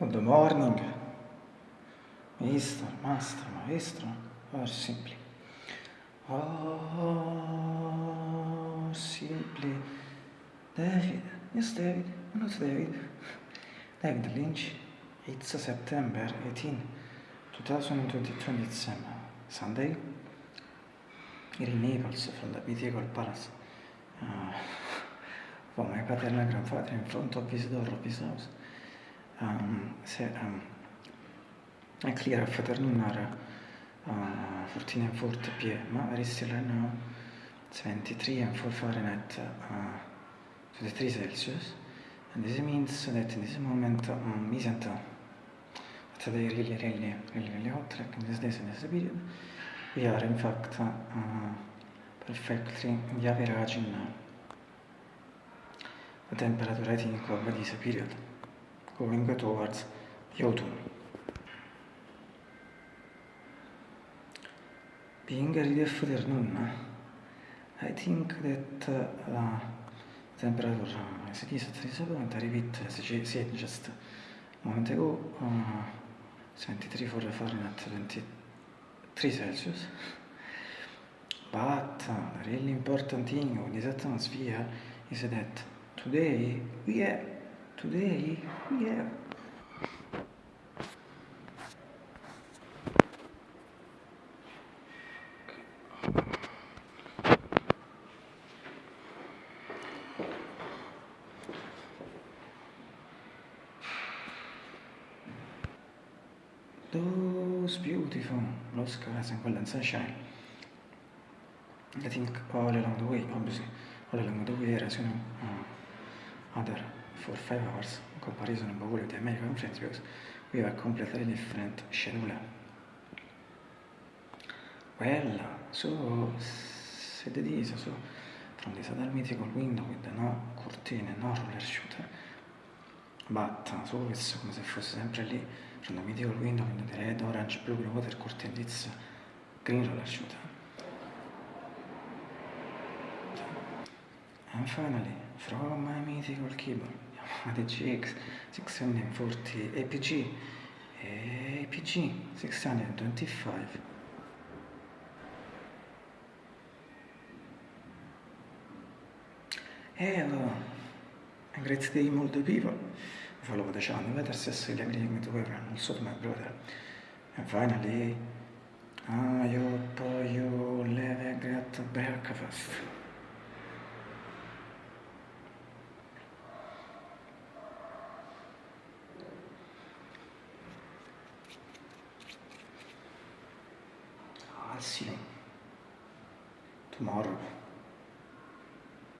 Good morning, Mr. Master, Maestro, or simply, or simply, David, yes David, not David, David Lynch, it's September 18, 2027, Sunday, here in Naples from the medieval palace, uh, for my paternal grandfather in front of his door of his house. Uh, 14 and 40 p.m. But it's still now 23 and 4 Fahrenheit, uh, 23 Celsius. And this means that in this moment um, isn't uh, today really, really, really, really hot, like in this days in this period. We are in fact uh, perfectly in the average in uh, the temperature I think of this period. Going towards the autumn. Being for the afternoon, I think that uh, temperature as it is at this point, I repeat, as I said just a moment ago, uh, 73 for Fahrenheit, 23 Celsius. But uh, the really important thing of this atmosphere is that today we have Today have those beautiful blue skies and golden sunshine. I think all along the way, obviously, all along the way is, you know, uh, other for five hours comparison with the American friends because we a completely different schedule. Well, so said it is, so from this other mythical window with the no curtain, no roller shooter, but so it's come se fosse sempre lì, from the mythical window with the red, orange, blue, water curtain, it's green roller shooter. And finally, from my mythical keyboard, ADGX 640 APG APG 625 Hello. And great day people follow the channel let us celebrate to everyone also to my brother. And finally I hope you live a great breakfast You tomorrow.